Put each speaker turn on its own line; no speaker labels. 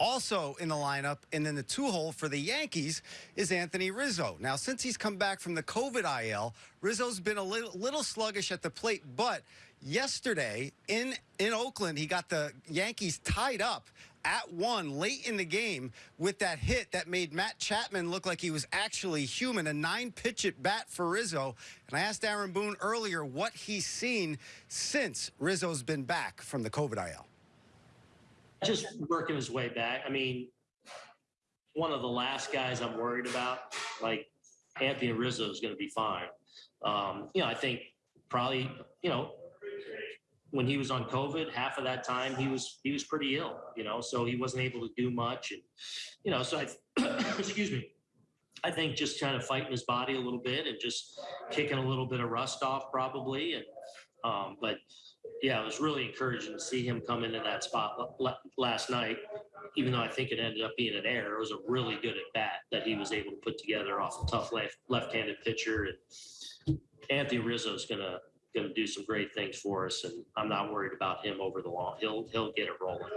Also in the lineup and in the two hole for the Yankees is Anthony Rizzo. Now, since he's come back from the COVID IL, Rizzo's been a little, little sluggish at the plate, but yesterday in, in Oakland, he got the Yankees tied up at one late in the game with that hit that made Matt Chapman look like he was actually human. A nine pitch at bat for Rizzo. And I asked Aaron Boone earlier what he's seen since Rizzo's been back from the COVID IL.
Just working his way back. I mean, one of the last guys I'm worried about, like Anthony Rizzo is going to be fine. Um, you know, I think probably, you know, when he was on COVID, half of that time he was he was pretty ill, you know, so he wasn't able to do much, and you know, so I, excuse me, I think just kind of fighting his body a little bit and just kicking a little bit of rust off probably, and um, but yeah, it was really encouraging to see him come into that spot last night. Even though I think it ended up being an error, it was a really good at bat that he was able to put together off a tough left left-handed pitcher. And Anthony Rizzo's gonna gonna do some great things for us, and I'm not worried about him over the long. He'll he'll get it rolling.